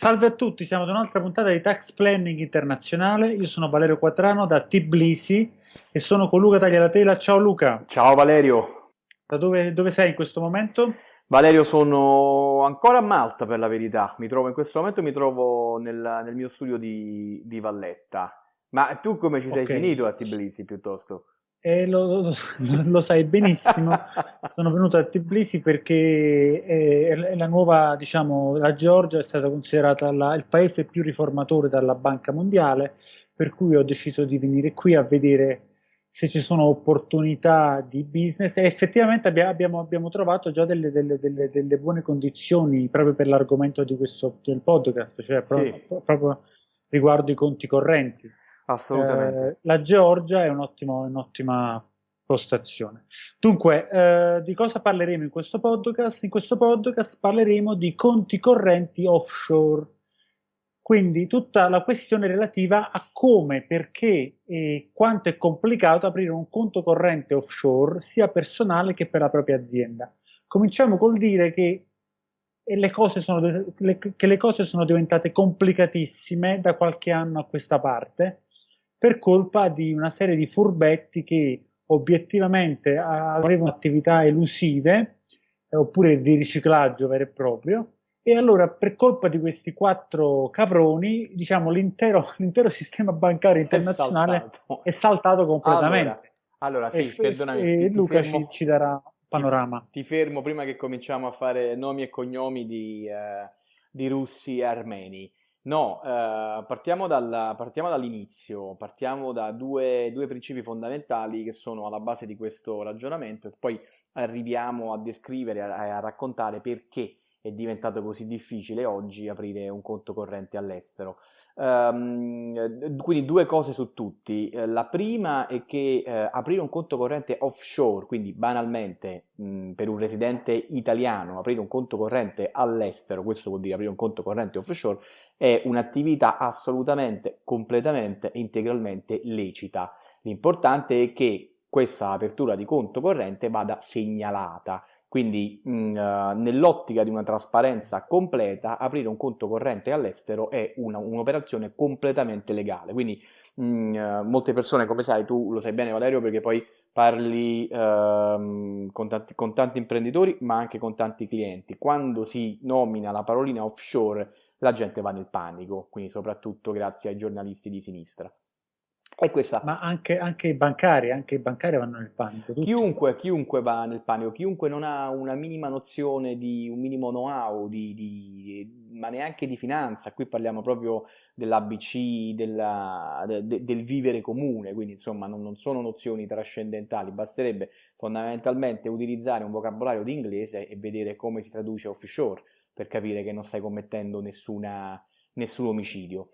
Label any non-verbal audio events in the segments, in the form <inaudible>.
Salve a tutti, siamo ad un'altra puntata di Tax Planning Internazionale. Io sono Valerio Quattrano da Tbilisi e sono con Luca Tagliatela. Ciao Luca. Ciao Valerio. Da dove, dove sei in questo momento? Valerio, sono ancora a Malta per la verità. Mi trovo in questo momento mi trovo nel, nel mio studio di, di, Valletta. Ma tu come ci sei okay. finito a Tbilisi piuttosto? Eh, lo, lo, lo, sai benissimo, <laughs> sono venuto a Tbilisi perché è, è la nuova, diciamo, la Georgia è stata considerata la, il paese più riformatore dalla Banca Mondiale, per cui ho deciso di venire qui a vedere se ci sono opportunità di business e effettivamente abbiamo, abbiamo trovato già delle, delle, delle, delle, buone condizioni proprio per l'argomento di questo del podcast, cioè sì. proprio, proprio riguardo i conti correnti. Assolutamente. Eh, la Georgia è un'ottima postazione. Dunque, eh, di cosa parleremo in questo podcast? In questo podcast parleremo di conti correnti offshore. Quindi tutta la questione relativa a come, perché e quanto è complicato aprire un conto corrente offshore sia personale che per la propria azienda. Cominciamo col dire che le cose sono, le, che le cose sono diventate complicatissime da qualche anno a questa parte per colpa di una serie di furbetti che obiettivamente avevano attività elusive eh, oppure di riciclaggio vero e proprio. E allora per colpa di questi quattro caproni diciamo l'intero, <laughs> l'intero sistema bancario internazionale è saltato, è saltato completamente. Allora, allora sì, e, perdonami e ti, Luca ti ci, ci, darà un panorama. Ti, ti, fermo prima che cominciamo a fare nomi e cognomi di, eh, di russi e armeni No, eh, partiamo, dal, partiamo, dall'inizio, partiamo da due, due, principi fondamentali che sono alla base di questo ragionamento e poi arriviamo a descrivere, a, a raccontare perché è diventato così difficile oggi aprire un conto corrente all'estero. Um, quindi due cose su tutti. Eh, la prima è che eh, aprire un conto corrente offshore, quindi banalmente mh, per un residente italiano aprire un conto corrente all'estero, questo vuol dire aprire un conto corrente offshore, è un'attività assolutamente, completamente integralmente lecita. L'importante è che questa apertura di conto corrente vada segnalata quindi mm, uh, nell'ottica di una trasparenza completa, aprire un conto corrente all'estero è un'operazione completamente legale. Quindi mh, mm, uh, molte persone, come sai, tu lo sai bene Valerio, perché poi parli uh, con, tanti, con tanti imprenditori, ma anche con tanti clienti. Quando si nomina la parolina offshore, la gente va nel panico, quindi soprattutto grazie ai giornalisti di sinistra. E questa... Ma anche, anche, i bancari, anche i bancari vanno nel panico. Chiunque, chiunque, va nel panico, chiunque non ha una minima nozione di un minimo know-how, di, di, ma neanche di finanza, qui parliamo proprio dell'ABC, della, de, del vivere comune, quindi insomma non, non, sono nozioni trascendentali, basterebbe fondamentalmente utilizzare un vocabolario di inglese e vedere come si traduce offshore per capire che non stai commettendo nessuna, nessun omicidio.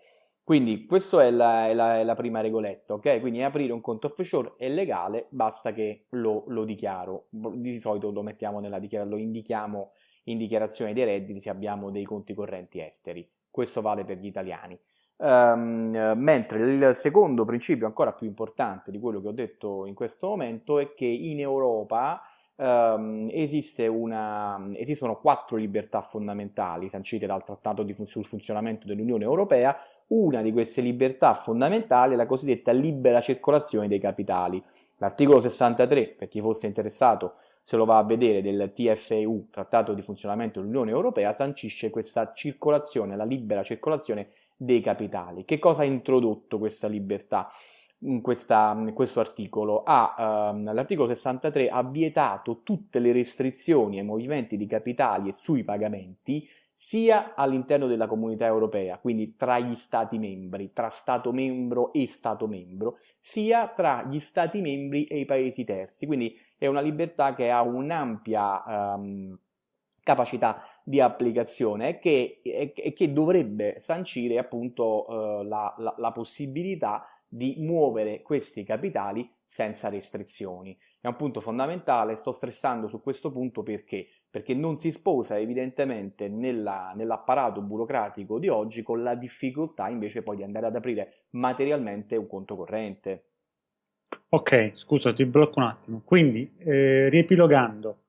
Quindi questa è la, è, la, è la, prima regoletta, ok? Quindi aprire un conto offshore è legale, basta che lo, lo dichiaro. Di solito lo mettiamo nella lo indichiamo in dichiarazione dei redditi se abbiamo dei conti correnti esteri. Questo vale per gli italiani. Um, mentre il secondo principio, ancora più importante di quello che ho detto in questo momento, è che in Europa esiste una, esistono quattro libertà fondamentali sancite dal Trattato di sul funzionamento dell'Unione Europea. Una di queste libertà fondamentali è la cosiddetta libera circolazione dei capitali. L'articolo 63, per chi fosse interessato, se lo va a vedere, del TFEU, Trattato di funzionamento dell'Unione Europea, sancisce questa circolazione, la libera circolazione dei capitali. Che cosa ha introdotto questa libertà? Questa, questo articolo, ha, ehm, l'articolo 63 ha vietato tutte le restrizioni ai movimenti di capitali e sui pagamenti sia all'interno della comunità europea, quindi tra gli stati membri, tra Stato membro e Stato membro, sia tra gli stati membri e i paesi terzi. Quindi è una libertà che ha un'ampia um, capacità di applicazione e che, dovrebbe sancire appunto uh, la, la, la possibilità di muovere questi capitali senza restrizioni. È un punto fondamentale, sto stressando su questo punto perché? Perché non si sposa evidentemente nella, nell'apparato burocratico di oggi con la difficoltà invece poi di andare ad aprire materialmente un conto corrente. Ok, scusa, ti blocco un attimo. Quindi, eh, riepilogando,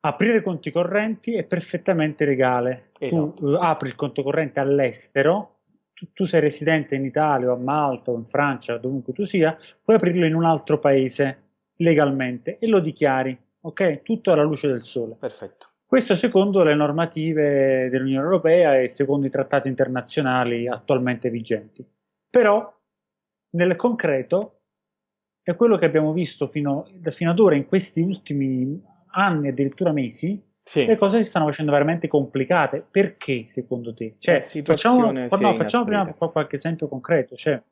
aprire conti correnti è perfettamente legale. Esatto. Tu apri il conto corrente all'estero, tu, tu, sei residente in Italia o a Malta o in Francia, dovunque tu sia, puoi aprirlo in un altro paese legalmente e lo dichiari, ok? Tutto alla luce del sole. Perfetto. Questo secondo le normative dell'Unione Europea e secondo i trattati internazionali attualmente vigenti. Però, nel concreto, è quello che abbiamo visto fino, fino ad ora in questi ultimi anni, addirittura mesi, sì. le cose si stanno facendo veramente complicate. Perché, secondo te? Cioè, facciamo, no, facciamo prima qualche esempio concreto. Cioè,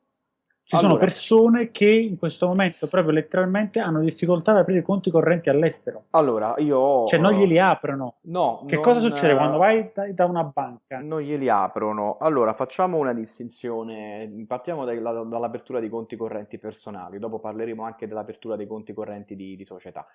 ci allora. sono persone che in questo momento, proprio letteralmente, hanno difficoltà ad aprire conti correnti all'estero. Allora, io... Cioè, non glieli aprono. No. Che non... cosa succede quando vai da, una banca? Non glieli aprono. Allora, facciamo una distinzione. Partiamo dalla, dall'apertura di conti correnti personali. Dopo parleremo anche dell'apertura dei conti correnti di, di società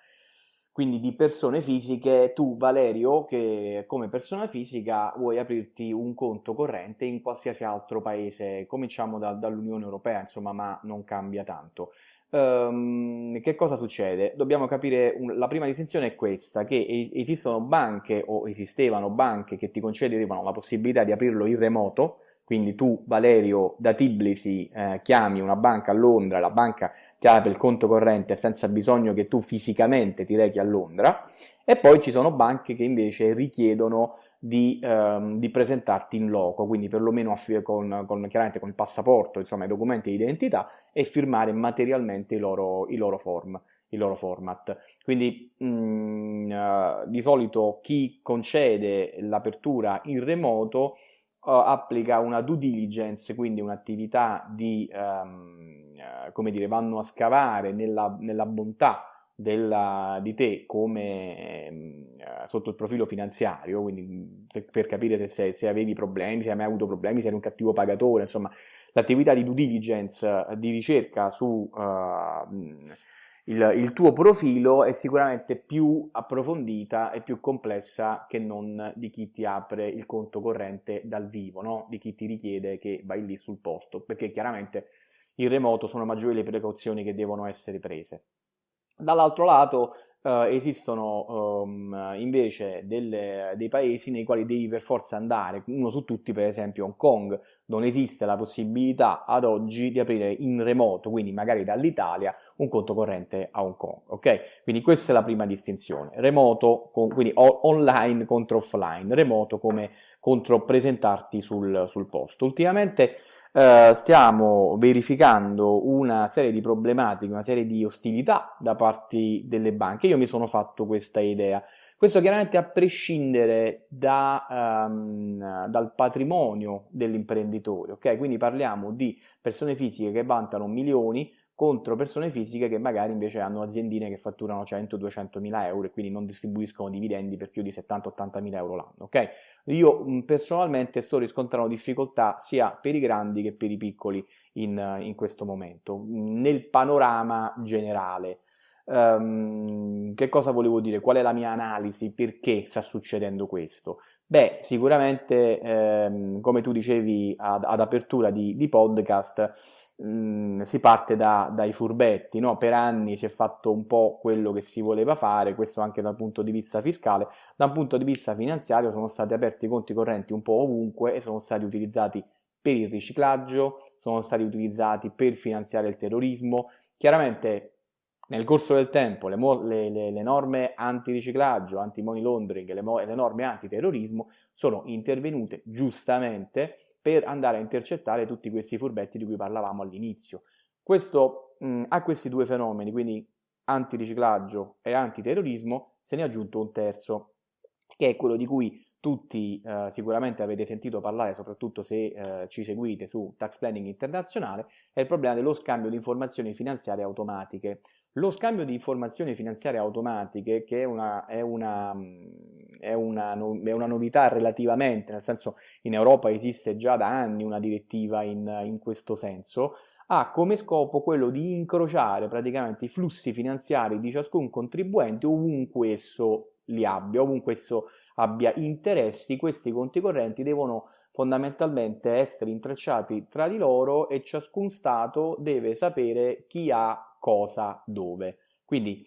quindi di persone fisiche, tu Valerio che come persona fisica vuoi aprirti un conto corrente in qualsiasi altro paese, cominciamo da, dall'Unione Europea insomma ma non cambia tanto. Um, che cosa succede? Dobbiamo capire, un, la prima distinzione è questa, che esistono banche o esistevano banche che ti concedevano la possibilità di aprirlo in remoto, quindi tu Valerio da Tbilisi eh, chiami una banca a Londra, la banca ti apre il conto corrente senza bisogno che tu fisicamente ti rechi a Londra e poi ci sono banche che invece richiedono di, ehm, di presentarti in loco, quindi perlomeno con, con, chiaramente con il passaporto, insomma i documenti di identità e firmare materialmente i loro, i loro form il loro format. Quindi mh, mm, uh, di solito chi concede l'apertura in remoto applica una due diligence, quindi un'attività di, um, come dire, vanno a scavare nella, nella bontà della, di te come uh, sotto il profilo finanziario, quindi se, per capire se, se, avevi problemi, se hai mai avuto problemi, se eri un cattivo pagatore, insomma l'attività di due diligence, di ricerca su uh, il, il, tuo profilo è sicuramente più approfondita e più complessa che non di chi ti apre il conto corrente dal vivo, no? di chi ti richiede che vai lì sul posto, perché chiaramente in remoto sono maggiori le precauzioni che devono essere prese. Dall'altro lato Uh, esistono um, invece delle, dei paesi nei quali devi per forza andare, uno su tutti per esempio Hong Kong, non esiste la possibilità ad oggi di aprire in remoto, quindi magari dall'Italia, un conto corrente a Hong Kong, ok? Quindi questa è la prima distinzione, remoto, con, quindi online contro offline, remoto come contro presentarti sul, sul posto. Ultimamente eh, stiamo verificando una serie di problematiche, una serie di ostilità da parte delle banche. Io mi sono fatto questa idea. Questo chiaramente a prescindere da, um, dal patrimonio dell'imprenditore, ok? Quindi parliamo di persone fisiche che vantano milioni contro persone fisiche che magari invece hanno aziendine che fatturano 100-200 mila euro e quindi non distribuiscono dividendi per più di 70-80 mila euro l'anno. Okay? Io personalmente sto riscontrando difficoltà sia per i grandi che per i piccoli in, in questo momento, nel panorama generale. Um, che cosa volevo dire? Qual è la mia analisi? Perché sta succedendo questo? Beh, sicuramente, ehm, come tu dicevi ad, ad apertura di, di podcast, mm, si parte da, dai furbetti, no? Per anni si è fatto un po' quello che si voleva fare, questo anche dal punto di vista fiscale, da un punto di vista finanziario sono stati aperti conti correnti un po' ovunque e sono stati utilizzati per il riciclaggio, sono stati utilizzati per finanziare il terrorismo. Chiaramente nel corso del tempo le, le, le, le norme antiriciclaggio, anti-money laundering le, le norme antiterrorismo sono intervenute giustamente per andare a intercettare tutti questi furbetti di cui parlavamo all'inizio. Questo, mh, a questi due fenomeni, quindi antiriciclaggio e antiterrorismo, se ne è aggiunto un terzo, che è quello di cui tutti eh, sicuramente avete sentito parlare, soprattutto se eh, ci seguite su Tax Planning Internazionale, è il problema dello scambio di informazioni finanziarie automatiche. Lo scambio di informazioni finanziarie automatiche, che è una, è, una, è, una, è una, novità relativamente, nel senso in Europa esiste già da anni una direttiva in, in questo senso, ha come scopo quello di incrociare praticamente i flussi finanziari di ciascun contribuente ovunque esso li abbia, ovunque esso abbia interessi, questi conti correnti devono fondamentalmente essere intrecciati tra di loro e ciascun Stato deve sapere chi ha cosa dove. Quindi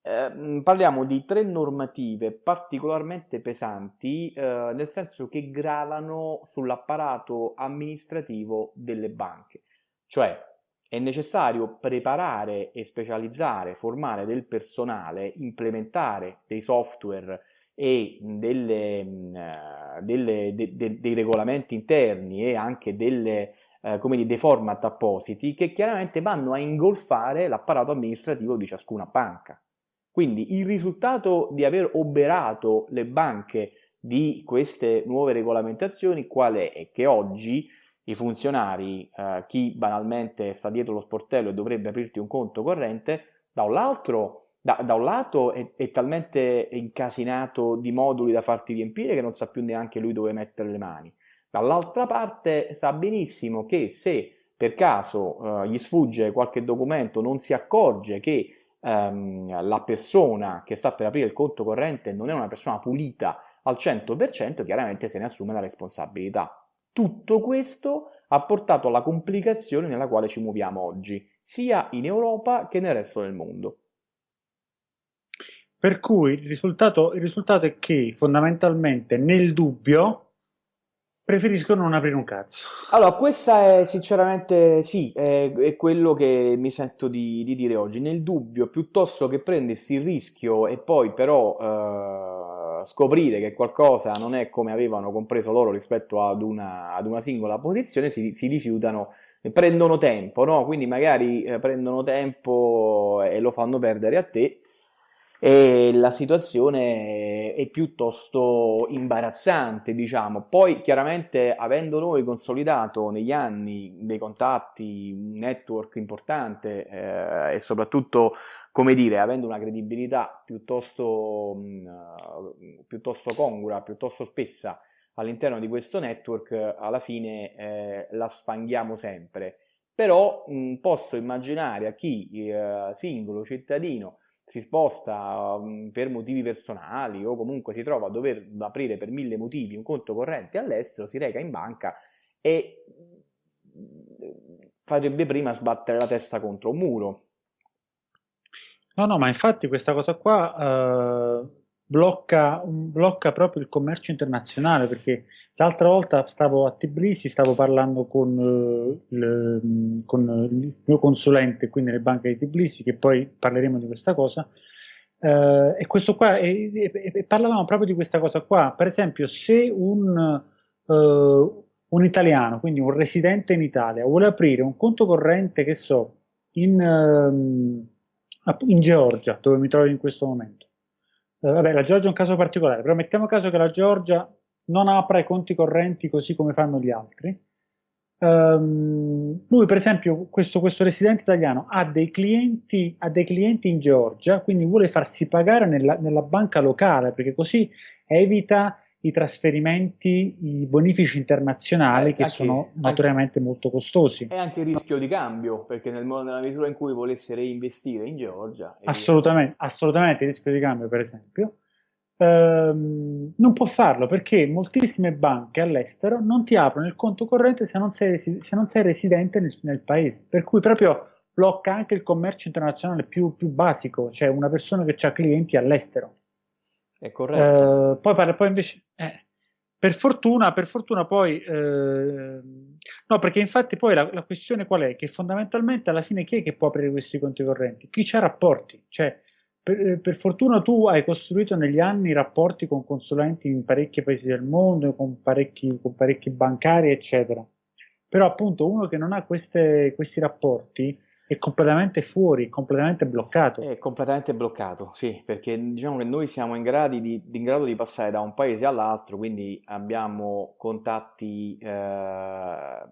Eh, parliamo di tre normative particolarmente pesanti, eh, nel senso che gravano sull'apparato amministrativo delle banche. Cioè, è necessario preparare e specializzare, formare del personale, implementare dei software e delle, eh, delle, de, de, dei regolamenti interni e anche delle, eh, come dire, dei format appositi che chiaramente vanno a ingolfare l'apparato amministrativo di ciascuna banca. Quindi il risultato di aver oberato le banche di queste nuove regolamentazioni qual è? È che oggi i funzionari, eh, chi banalmente sta dietro lo sportello e dovrebbe aprirti un conto corrente, da un lato da, da un lato è, è, talmente incasinato di moduli da farti riempire che non sa più neanche lui dove mettere le mani. Dall'altra parte sa benissimo che se per caso eh, gli sfugge qualche documento, non si accorge che ehm, la persona che sta per aprire il conto corrente non è una persona pulita al 100%, chiaramente se ne assume la responsabilità. Tutto questo ha portato alla complicazione nella quale ci muoviamo oggi, sia in Europa che nel resto del mondo. Per cui il risultato, il risultato è che fondamentalmente nel dubbio preferiscono non aprire un cazzo. Allora, questa è sinceramente sì, è, è quello che mi sento di, di, dire oggi. Nel dubbio, piuttosto che prendersi il rischio e poi però eh, scoprire che qualcosa non è come avevano compreso loro rispetto ad una, ad una singola posizione, si, si, rifiutano, prendono tempo, no? Quindi magari eh, prendono tempo e lo fanno perdere a te e la situazione è piuttosto imbarazzante, diciamo. Poi chiaramente avendo noi consolidato negli anni dei contatti, un network importante eh, e soprattutto, come dire, avendo una credibilità piuttosto, mh, mm, piuttosto congrua, piuttosto spessa all'interno di questo network, alla fine eh, la sfanghiamo sempre. Però mh, posso immaginare a chi eh, singolo cittadino si sposta um, per motivi personali o comunque si trova a dover aprire per mille motivi un conto corrente all'estero, si reca in banca e farebbe prima sbattere la testa contro un muro. No, no, ma infatti questa cosa qua uh, blocca, blocca proprio il commercio internazionale perché l'altra volta stavo a Tbilisi, stavo parlando con, uh, il, con, il, mio consulente qui nelle banche di Tbilisi, che poi parleremo di questa cosa, uh, e questo qua, e, e, e, parlavamo proprio di questa cosa qua, per esempio se un, uh, un italiano, quindi un residente in Italia, vuole aprire un conto corrente, che so, in, um, in Georgia, dove mi trovo in questo momento, eh, vabbè, la Georgia è un caso particolare, però mettiamo caso che la Georgia non apra i conti correnti così come fanno gli altri. Um, lui, per esempio, questo, questo, residente italiano ha dei, clienti, ha dei clienti in Georgia, quindi vuole farsi pagare nella, nella banca locale, perché così evita i trasferimenti, i bonifici internazionali eh, che anche, sono naturalmente anche, molto costosi. E anche il rischio di cambio, perché nel, nella misura in cui volesse reinvestire in Georgia... Assolutamente, assolutamente il rischio di cambio per esempio, ehm, non può farlo perché moltissime banche all'estero non ti aprono il conto corrente se non sei, se non sei residente nel, nel, paese, per cui proprio blocca anche il commercio internazionale più, più basico, cioè una persona che ha clienti all'estero. È corretto. Eh, poi, parla, poi invece, eh, per fortuna, per fortuna poi, eh, no, perché infatti poi la, la, questione qual è? Che fondamentalmente alla fine chi è che può aprire questi conti correnti? Chi ha rapporti, cioè per, per, fortuna tu hai costruito negli anni rapporti con consulenti in parecchi paesi del mondo, con parecchi, con parecchi bancari, eccetera. Però appunto uno che non ha queste, questi rapporti è completamente fuori, completamente bloccato. È completamente bloccato, sì, perché diciamo che noi siamo in, di, in grado di passare da un paese all'altro, quindi abbiamo contatti eh,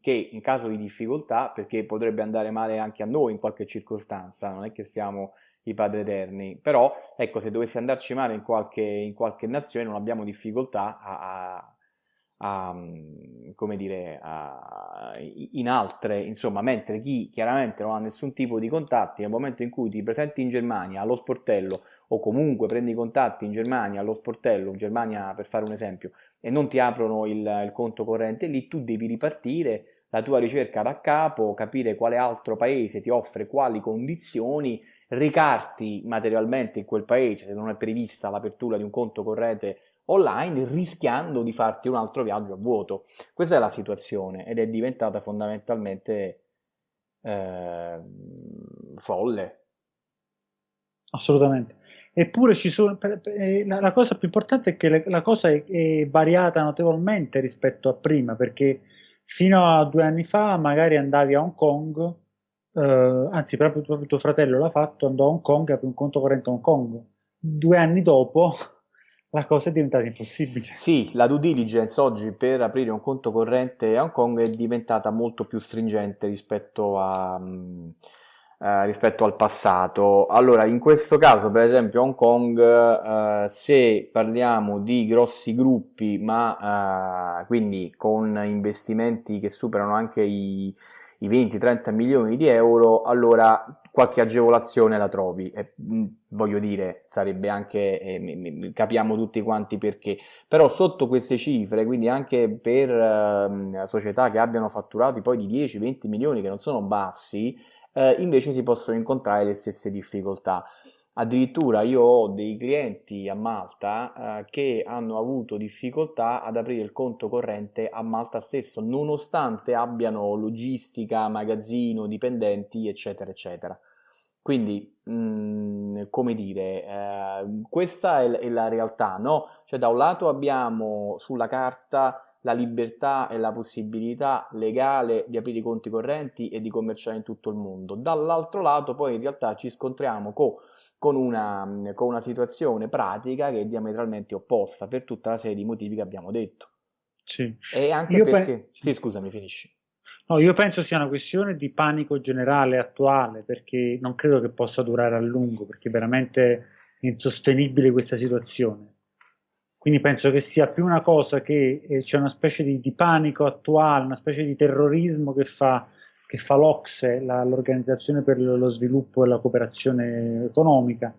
che in caso di difficoltà, perché potrebbe andare male anche a noi in qualche circostanza, non è che siamo i padri eterni, però ecco, se dovesse andarci male in qualche, in qualche nazione non abbiamo difficoltà a, a a, come dire, a, in altre, insomma, mentre chi chiaramente non ha nessun tipo di contatti, nel momento in cui ti presenti in Germania allo sportello o comunque prendi contatti in Germania allo sportello, in Germania per fare un esempio, e non ti aprono il, il conto corrente, lì tu devi ripartire la tua ricerca da capo, capire quale altro paese ti offre quali condizioni, ricarti materialmente in quel paese se non è prevista l'apertura di un conto corrente online rischiando di farti un altro viaggio a vuoto. Questa è la situazione ed è diventata fondamentalmente eh, folle. Assolutamente. Eppure ci sono, eh, la, cosa più importante è che la cosa è, è variata notevolmente rispetto a prima, perché fino a due anni fa magari andavi a Hong Kong, eh, anzi proprio, proprio tuo fratello l'ha fatto, andò a Hong Kong e aprì un conto corrente a Hong Kong. Due anni dopo la cosa è diventata impossibile. Sì, la due diligence oggi per aprire un conto corrente a Hong Kong è diventata molto più stringente rispetto, a, uh, rispetto al passato. Allora, in questo caso, per esempio, Hong Kong, uh, se parliamo di grossi gruppi, ma uh, quindi con investimenti che superano anche i 20-30 milioni di euro, allora qualche agevolazione la trovi. E, voglio dire, sarebbe anche, eh, capiamo tutti quanti perché, però sotto queste cifre, quindi anche per eh, società che abbiano fatturati poi di 10-20 milioni, che non sono bassi, eh, invece si possono incontrare le stesse difficoltà. Addirittura io ho dei clienti a Malta eh, che hanno avuto difficoltà ad aprire il conto corrente a Malta stesso, nonostante abbiano logistica, magazzino, dipendenti, eccetera, eccetera. Quindi, mh, mm, come dire, eh, questa è, è, la realtà, no? Cioè, da un lato abbiamo sulla carta la libertà e la possibilità legale di aprire i conti correnti e di commerciare in tutto il mondo. Dall'altro lato, poi in realtà ci scontriamo con, con, una, con una situazione pratica che è diametralmente opposta per tutta la serie di motivi che abbiamo detto. Sì. E anche Io perché... Pe- sì, scusami, finisci. No, io penso sia una questione di panico generale attuale, perché non credo che possa durare a lungo, perché è veramente insostenibile questa situazione. Quindi penso che sia più una cosa che eh, c'è una specie di, di, panico attuale, una specie di terrorismo che fa, che fa l'Ocse, l'Organizzazione per lo sviluppo e la cooperazione economica,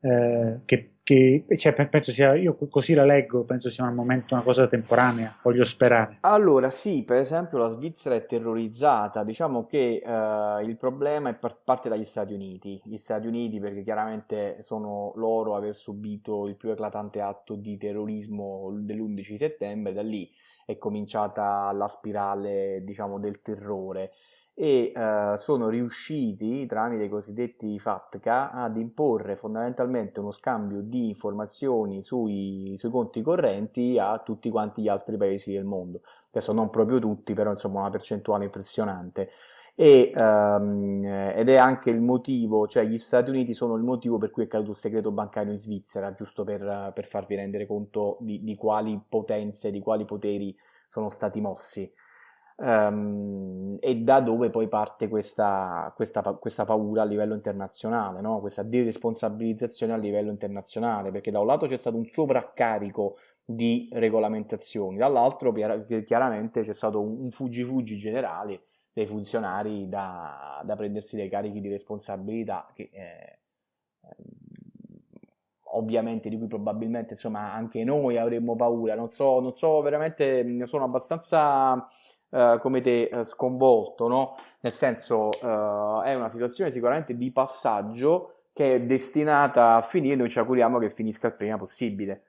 eh, che che cioè, penso sia, io così la leggo, penso sia un momento, una cosa temporanea, voglio sperare. Allora, sì, per esempio la Svizzera è terrorizzata, diciamo che eh, il problema è par- parte dagli Stati Uniti, gli Stati Uniti perché chiaramente sono loro aver subito il più eclatante atto di terrorismo dell'11 settembre, da lì è cominciata la spirale, diciamo, del terrore e eh, sono riusciti tramite i cosiddetti FATCA ad imporre fondamentalmente uno scambio di informazioni sui, sui, conti correnti a tutti quanti gli altri paesi del mondo. Adesso non proprio tutti, però insomma una percentuale impressionante. E, ehm, ed è anche il motivo, cioè gli Stati Uniti sono il motivo per cui è caduto il segreto bancario in Svizzera, giusto per, per farvi rendere conto di, di quali potenze, di quali poteri sono stati mossi. Um, e da dove poi parte questa, questa, questa paura a livello internazionale, no? questa deresponsabilizzazione a livello internazionale, perché da un lato c'è stato un sovraccarico di regolamentazioni, dall'altro chiaramente c'è stato un fuggi-fuggi generale dei funzionari da, da, prendersi dei carichi di responsabilità che eh, ovviamente di cui probabilmente insomma anche noi avremmo paura, non so, non so veramente, sono abbastanza eh, come te uh, sconvolto, no? Nel senso uh, è una situazione sicuramente di passaggio che è destinata a finire, noi ci auguriamo che finisca il prima possibile.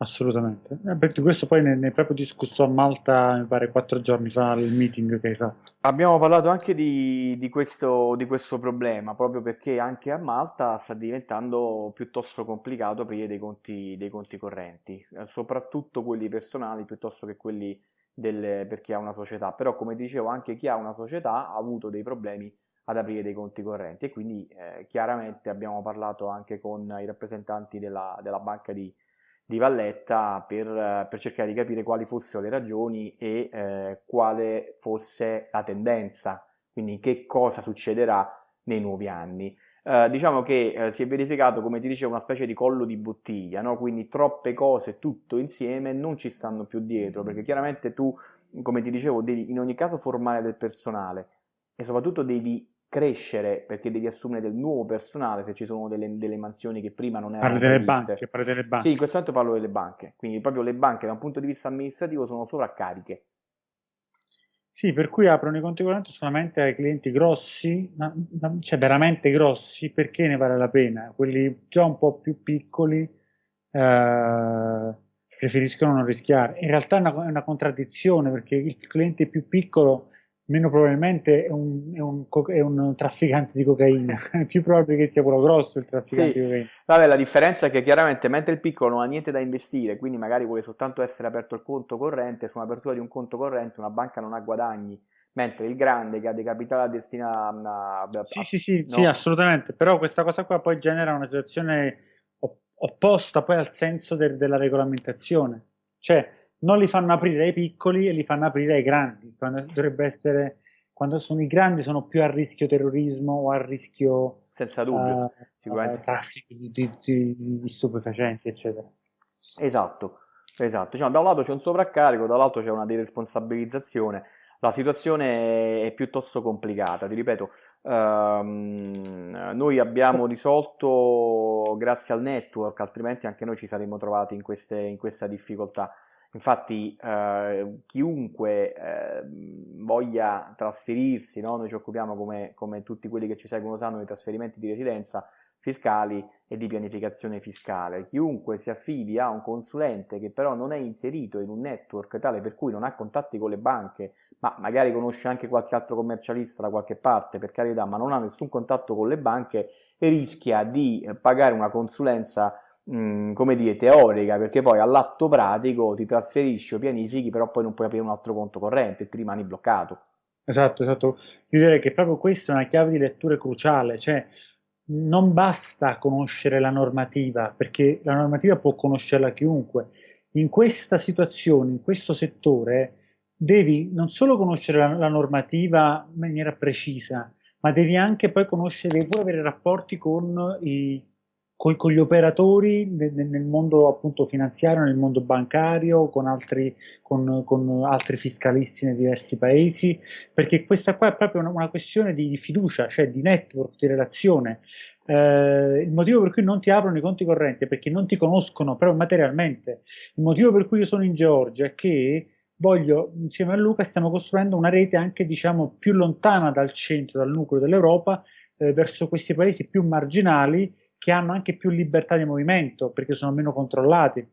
Assolutamente. Eh, questo poi ne, ne, proprio discusso a Malta, mi pare, quattro giorni fa, il meeting che hai fatto. Abbiamo parlato anche di, di, questo, di, questo, problema, proprio perché anche a Malta sta diventando piuttosto complicato aprire dei conti, dei conti correnti, soprattutto quelli personali piuttosto che quelli delle, per chi ha una società, però come dicevo anche chi ha una società ha avuto dei problemi ad aprire dei conti correnti e quindi eh, chiaramente abbiamo parlato anche con i rappresentanti della, della banca di, di Valletta per, per, cercare di capire quali fossero le ragioni e eh, quale fosse la tendenza, quindi che cosa succederà nei nuovi anni. Eh, diciamo che eh, si è verificato, come ti dicevo, una specie di collo di bottiglia, no? quindi troppe cose tutto insieme non ci stanno più dietro, perché chiaramente tu, come ti dicevo, devi in ogni caso formare del personale e soprattutto devi crescere perché devi assumere del nuovo personale se ci sono delle, delle mansioni che prima non erano parli delle banche, parli delle banche. Sì, in questo momento parlo delle banche, quindi proprio le banche da un punto di vista amministrativo sono sovraccariche Sì, per cui aprono i conti correnti solamente ai clienti grossi, ma, ma, cioè veramente grossi, perché ne vale la pena? Quelli già un po' più piccoli eh, preferiscono non rischiare. In realtà è una, è una contraddizione, perché il cliente più piccolo meno probabilmente è un, è, un, è un, trafficante di cocaina, <laughs> è più probabile che sia quello grosso il trafficante sì. di cocaina. Vabbè, la differenza è che chiaramente mentre il piccolo non ha niente da investire, quindi magari vuole soltanto essere aperto il conto corrente, su un'apertura di un conto corrente una banca non ha guadagni, mentre il grande che ha dei capitali destinati a... a sì, sì, sì, no? sì, assolutamente, però questa cosa qua poi genera una situazione opposta poi al senso de della regolamentazione, cioè non li fanno aprire ai piccoli e li fanno aprire ai grandi, quando dovrebbe essere quando sono i grandi sono più a rischio terrorismo o a rischio senza dubbio uh, traffico di, di, di, di, stupefacenti eccetera. Esatto esatto. Diciamo, da un lato c'è un sovraccarico dall'altro c'è una deresponsabilizzazione. La situazione è piuttosto complicata, ti ripeto, ehm, noi abbiamo risolto grazie al network, altrimenti anche noi ci saremmo trovati in, queste, in questa difficoltà. Infatti eh, chiunque eh, voglia trasferirsi, no? noi ci occupiamo come, come, tutti quelli che ci seguono sanno di trasferimenti di residenza fiscali e di pianificazione fiscale. Chiunque si affidi a un consulente che però non è inserito in un network tale per cui non ha contatti con le banche, ma magari conosce anche qualche altro commercialista da qualche parte, per carità, ma non ha nessun contatto con le banche, rischia di eh, pagare una consulenza come dire, teorica, perché poi all'atto pratico ti trasferisci o pianifichi, però poi non puoi aprire un altro conto corrente e ti rimani bloccato. Esatto, esatto. Io direi che proprio questa è una chiave di lettura cruciale, cioè non basta conoscere la normativa, perché la normativa può conoscerla chiunque. In questa situazione, in questo settore, devi non solo conoscere la, la normativa in maniera precisa, ma devi anche poi conoscere, devi pure avere rapporti con i con, con gli operatori nel, nel, mondo appunto finanziario, nel mondo bancario, con altri, con, con altri, fiscalisti nei diversi paesi, perché questa qua è proprio una, una questione di, di, fiducia, cioè di network, di relazione. Eh, il motivo per cui non ti aprono i conti correnti è perché non ti conoscono proprio materialmente. Il motivo per cui io sono in Georgia è che voglio, insieme a Luca, stiamo costruendo una rete anche diciamo più lontana dal centro, dal nucleo dell'Europa, eh, verso questi paesi più marginali che hanno anche più libertà di movimento perché sono meno controllati.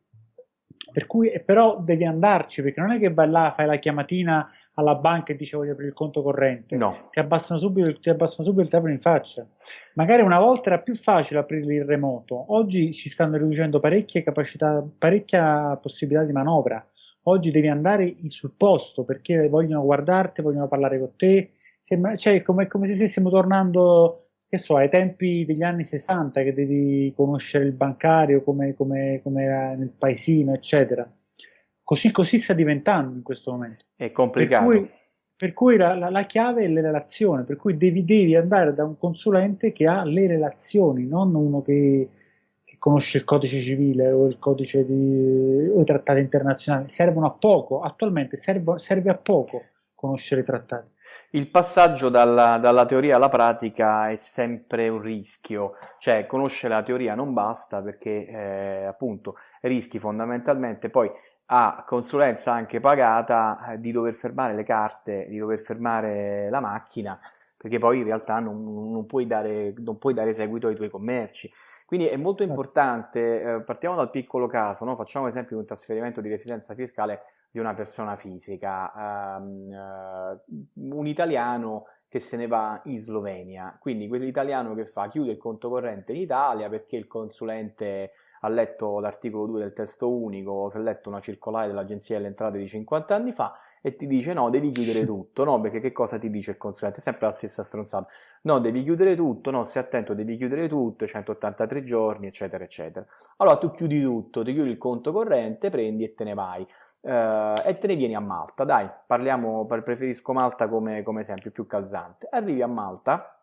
Per cui, però devi andarci perché non è che vai là, fai la chiamatina alla banca e dice voglio aprire il conto corrente, no. ti, abbassano subito, ti abbassano subito il telefono in faccia. Magari una volta era più facile aprire il remoto, oggi ci stanno riducendo parecchie capacità, parecchia possibilità di manovra. Oggi devi andare sul posto perché vogliono guardarti, vogliono parlare con te. Sembra, cioè, come, come se stessimo tornando che so, ai tempi degli anni 60 che devi conoscere il bancario come, come, come era nel paesino, eccetera. Così, così, sta diventando in questo momento. È complicato. Per cui, per cui la, la, la, chiave è le relazioni, per cui devi, devi, andare da un consulente che ha le relazioni, non uno che, che conosce il codice civile o il codice di, o i trattati internazionali. Servono a poco, attualmente serve, serve a poco conoscere i trattati. Il passaggio dalla, dalla, teoria alla pratica è sempre un rischio, cioè conoscere la teoria non basta perché eh, appunto rischi fondamentalmente poi a consulenza anche pagata eh, di dover fermare le carte, di dover fermare la macchina perché poi in realtà non, non, puoi, dare, non puoi, dare, seguito ai tuoi commerci. Quindi è molto certo. importante, eh, partiamo dal piccolo caso, no? facciamo esempio di un trasferimento di residenza fiscale di una persona fisica, um, uh, un italiano che se ne va in Slovenia, quindi quell'italiano che fa chiude il conto corrente in Italia perché il consulente ha letto l'articolo 2 del testo unico, si è letto una circolare dell'agenzia delle entrate di 50 anni fa e ti dice no, devi chiudere tutto, no, perché che cosa ti dice il consulente? Sempre la stessa stronzata, no, devi chiudere tutto, no, stai attento, devi chiudere tutto, 183 giorni, eccetera, eccetera. Allora tu chiudi tutto, ti chiudi il conto corrente, prendi e te ne vai eh, e te ne vieni a Malta. Dai, parliamo, preferisco Malta come, come esempio più calzante. Arrivi a Malta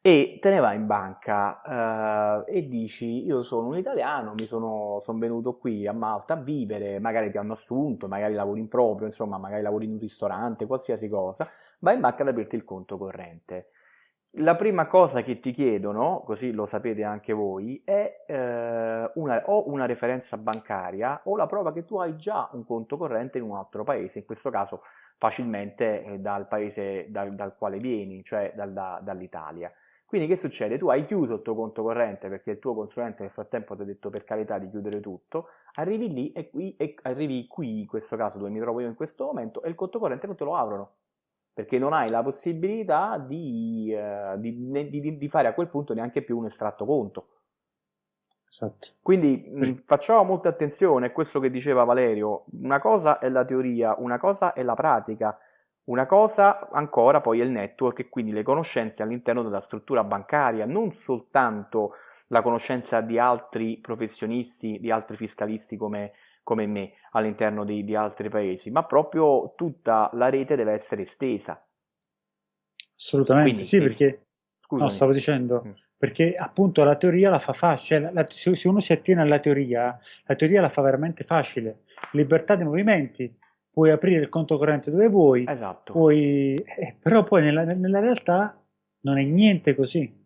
e te ne vai in banca eh, e dici io sono un italiano, mi sono, sono, venuto qui a Malta a vivere, magari ti hanno assunto, magari lavori in proprio, insomma magari lavori in un ristorante, qualsiasi cosa, vai in banca ad aprirti il conto corrente. La prima cosa che ti chiedono, così lo sapete anche voi, è eh, una, o una referenza bancaria o la prova che tu hai già un conto corrente in un altro paese, in questo caso facilmente eh, dal paese dal, dal, quale vieni, cioè dal, da, dall'Italia. Quindi che succede? Tu hai chiuso il tuo conto corrente perché il tuo consulente nel frattempo ti ha detto per carità di chiudere tutto, arrivi lì e qui, e arrivi qui, in questo caso dove mi trovo io in questo momento, e il conto corrente non te lo aprono perché non hai la possibilità di, uh, di, di, di, fare a quel punto neanche più un estratto conto. Esatto. Quindi sì. mh, facciamo molta attenzione a questo che diceva Valerio, una cosa è la teoria, una cosa è la pratica, una cosa ancora poi è il network e quindi le conoscenze all'interno della struttura bancaria, non soltanto la conoscenza di altri professionisti, di altri fiscalisti come come me all'interno di, di altri paesi, ma proprio tutta la rete deve essere estesa. Assolutamente, Quindi, sì, perché scusami. no, stavo dicendo, mm. perché appunto la teoria la fa facile, la, se uno si attiene alla teoria, la teoria la fa veramente facile, libertà dei movimenti, puoi aprire il conto corrente dove vuoi, esatto. puoi, eh, però poi nella, nella realtà non è niente così.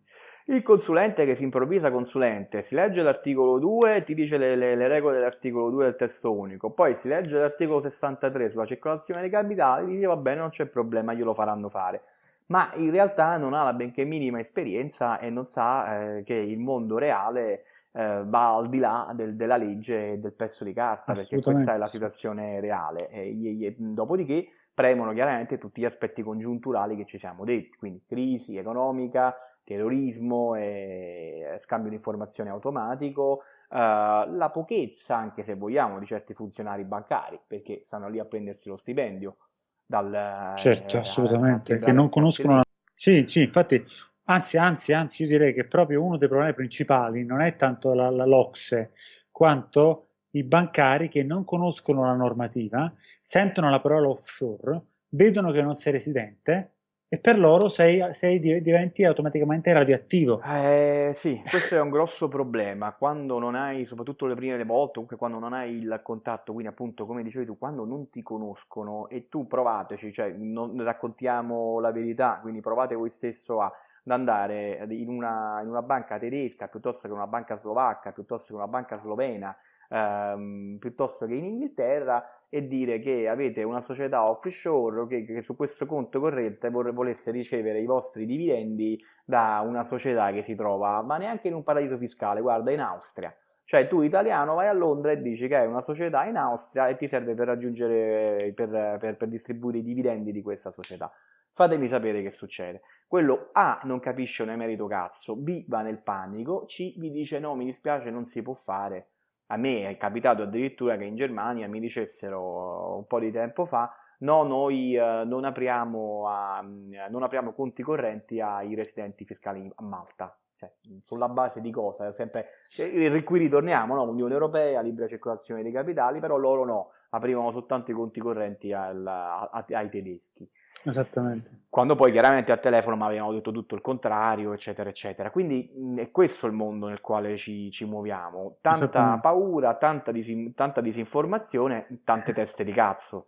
Il consulente che si improvvisa consulente si legge l'articolo 2 e ti dice le, le, le, regole dell'articolo 2 del testo unico, poi si legge l'articolo 63 sulla circolazione dei capitali e dice va bene non c'è problema, glielo faranno fare. Ma in realtà non ha la benché minima esperienza e non sa eh, che il mondo reale eh, va al di là del, della legge e del pezzo di carta, perché questa è la situazione reale. E, e, dopodiché premono chiaramente tutti gli aspetti congiunturali che ci siamo detti, quindi crisi economica, terrorismo e scambio di informazioni automatico, uh, la pochezza, anche se vogliamo, di certi funzionari bancari, perché stanno lì a prendersi lo stipendio. Dal, certo, eh, assolutamente, che non conoscono... La... Sì, sì, infatti, anzi, anzi, anzi, io direi che proprio uno dei problemi principali non è tanto la, la LOXE, quanto i bancari che non conoscono la normativa, sentono la parola offshore, vedono che non sei residente e per loro sei, sei, diventi automaticamente radioattivo. Eh, sì, questo è un grosso problema. Quando non hai, soprattutto le prime volte, comunque quando non hai il contatto, quindi appunto come dicevi tu, quando non ti conoscono e tu provateci, cioè non raccontiamo la verità, quindi provate voi stesso a ad andare in una, in una banca tedesca piuttosto che una banca slovacca, piuttosto che una banca slovena, ehm, piuttosto che in Inghilterra e dire che avete una società offshore che, che su questo conto corrente vor- volesse ricevere i vostri dividendi da una società che si trova, ma neanche in un paradiso fiscale, guarda, in Austria. Cioè tu italiano vai a Londra e dici che hai una società in Austria e ti serve per raggiungere, per, per, per distribuire i dividendi di questa società. Fatemi sapere che succede. Quello A non capisce un emerito cazzo, B va nel panico, C vi dice no mi dispiace non si può fare a me è capitato addirittura che in Germania mi dicessero un po' di tempo fa no, noi eh, non, apriamo a, non, apriamo conti correnti ai residenti fiscali a Malta. Cioè, sulla base di cosa? Sempre, eh, qui ritorniamo, no? Unione Europea, libera circolazione dei capitali, però loro no, aprivano soltanto i conti correnti al, a, ai tedeschi. Esattamente. Quando poi chiaramente al telefono mi avevano detto tutto il contrario, eccetera, eccetera. Quindi mh, è questo il mondo nel quale ci, ci muoviamo. Tanta paura, tanta, disin- tanta disinformazione, tante teste di cazzo.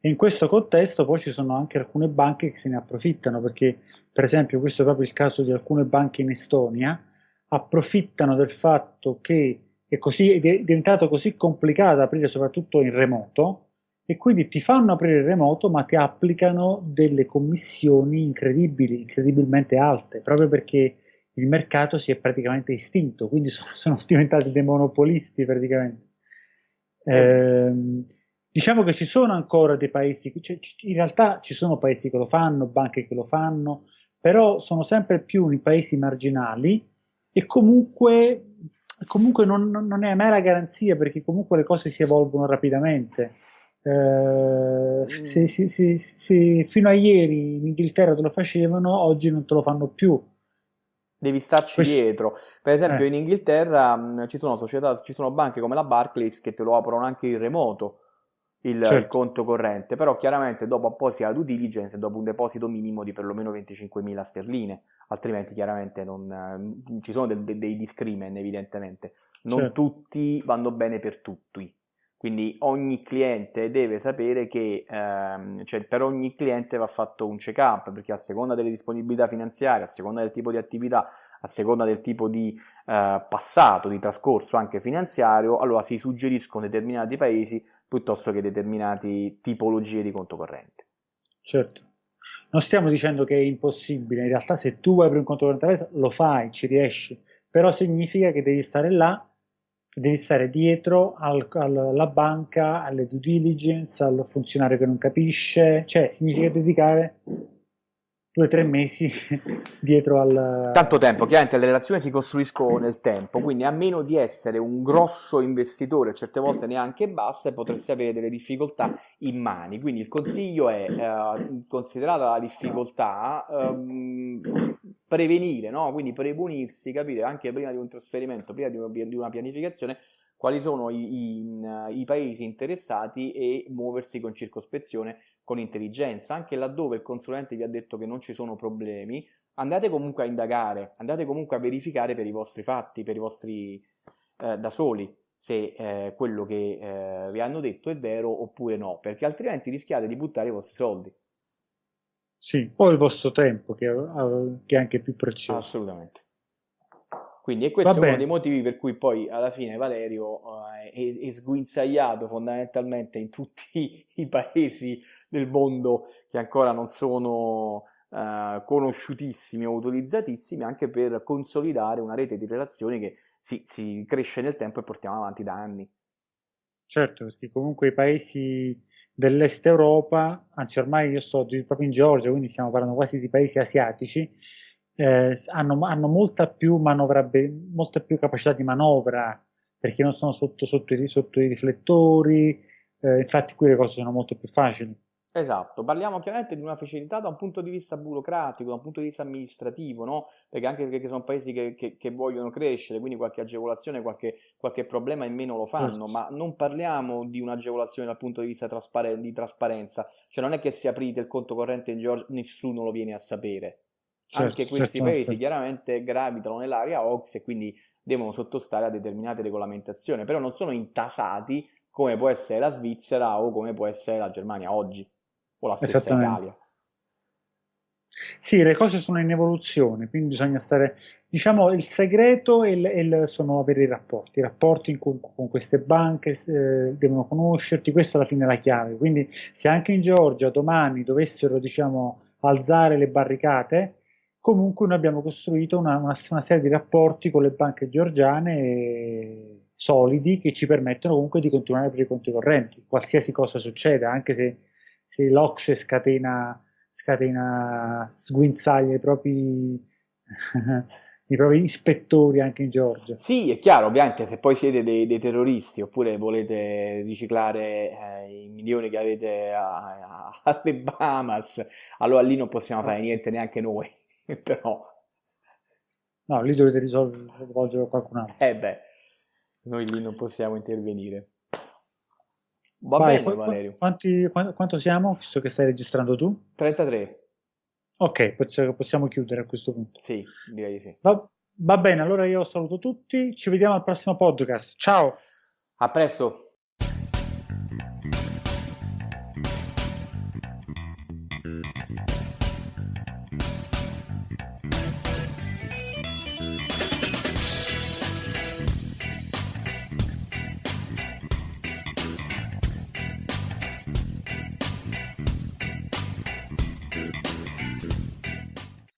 E in questo contesto poi ci sono anche alcune banche che se ne approfittano, perché per esempio questo è proprio il caso di alcune banche in Estonia, approfittano del fatto che è, così, è diventato così complicato aprire soprattutto in remoto, e quindi ti fanno aprire il remoto ma ti applicano delle commissioni incredibili, incredibilmente alte, proprio perché il mercato si è praticamente estinto, quindi <laughs> sono, sono diventati dei monopolisti praticamente. Eh, diciamo che ci sono ancora dei paesi, cioè, in realtà ci sono paesi che lo fanno, banche che lo fanno, però sono sempre più i paesi marginali e comunque, comunque non, non è mai la garanzia perché comunque le cose si evolvono rapidamente. Eh, mm. se, se, se, se, fino a ieri in Inghilterra te lo facevano, oggi non te lo fanno più. Devi starci Questo... dietro. Per esempio, eh. in Inghilterra mh, ci sono società, ci sono banche come la Barclays che te lo aprono anche in remoto il, certo. il conto corrente, però chiaramente dopo apposita due diligence e dopo un deposito minimo di perlomeno 25.000 sterline, altrimenti chiaramente non, ci sono de, de, dei discrimen evidentemente. Non certo. tutti vanno bene per tutti Quindi ogni cliente deve sapere che ehm, cioè per ogni cliente va fatto un check-up, perché a seconda delle disponibilità finanziarie, a seconda del tipo di attività, a seconda del tipo di eh, passato, di trascorso anche finanziario, allora si suggeriscono determinati paesi piuttosto che determinate tipologie di conto corrente. Certo. Non stiamo dicendo che è impossibile, in realtà se tu vuoi aprire un conto corrente lo fai, ci riesci, però significa che devi stare là devi stare dietro al, alla banca, alle due diligence, al funzionario che non capisce, cioè significa dedicare due o tre mesi <laughs> dietro al... Tanto tempo, chiaramente le relazioni si costruiscono nel tempo, quindi a meno di essere un grosso investitore, certe volte neanche basse, potresti avere delle difficoltà in mani. Quindi il consiglio è, eh, considerata la difficoltà, ehm, prevenire, no? quindi premunirsi, capire anche prima di un trasferimento, prima di una pianificazione, quali sono i, i, i, paesi interessati e muoversi con circospezione, con intelligenza, anche laddove il consulente vi ha detto che non ci sono problemi, andate comunque a indagare, andate comunque a verificare per i vostri fatti, per i vostri eh, da soli, se eh, quello che eh, vi hanno detto è vero oppure no, perché altrimenti rischiate di buttare i vostri soldi. Sì, o il vostro tempo, che, che è anche più prezioso. Assolutamente. Quindi e questo Va è bene. uno dei motivi per cui poi alla fine Valerio uh, è, è, sguinzagliato fondamentalmente in tutti <laughs> i paesi del mondo che ancora non sono uh, conosciutissimi o utilizzatissimi, anche per consolidare una rete di relazioni che si, si cresce nel tempo e portiamo avanti da anni. Certo, perché comunque i paesi dell'est Europa, anzi ormai io sto proprio in Georgia, quindi stiamo parlando quasi di paesi asiatici, eh, hanno, hanno, molta più molta più capacità di manovra, perché non sono sotto, sotto, i, sotto i, riflettori, eh, infatti qui le cose sono molto più facili. Esatto, parliamo chiaramente di una facilità da un punto di vista burocratico, da un punto di vista amministrativo, no? Perché anche perché sono paesi che, che, che vogliono crescere, quindi qualche agevolazione, qualche, qualche, problema in meno lo fanno, certo. ma non parliamo di un'agevolazione dal punto di vista trasparen- di trasparenza, cioè non è che se aprite il conto corrente in Georgia nessuno lo viene a sapere. Certo, anche questi certo, paesi certo. chiaramente gravitano nell'area OX e quindi devono sottostare a determinate regolamentazioni, però non sono intasati come può essere la Svizzera o come può essere la Germania oggi o la stessa Italia. Sì, le cose sono in evoluzione, quindi bisogna stare, diciamo, il segreto è è sono avere i rapporti, i rapporti con, con queste banche eh, devono conoscerti, questa alla fine è la chiave, quindi se anche in Georgia domani dovessero, diciamo, alzare le barricate, comunque noi abbiamo costruito una, una, una serie di rapporti con le banche georgiane solidi che ci permettono comunque di continuare aprire i conti correnti, qualsiasi cosa succeda, anche se se l'Ocse scatena, scatena sguinzaglia i propri, <laughs> i propri ispettori anche in Georgia. Sì, è chiaro, ovviamente se poi siete dei, dei terroristi oppure volete riciclare eh, i milioni che avete a, a, <laughs> alle Bahamas, allora lì non possiamo fare niente neanche noi, <laughs> però... No, lì dovete risolvere qualcun altro. Eh beh, noi lì non possiamo intervenire. Va Vai, bene, Valerio. Quanti, quanto siamo? Visto che stai registrando tu? 33. Ok, possiamo chiudere a questo punto. Sì, direi di sì. Va, va bene, allora io saluto tutti, ci vediamo al prossimo podcast. Ciao! A presto!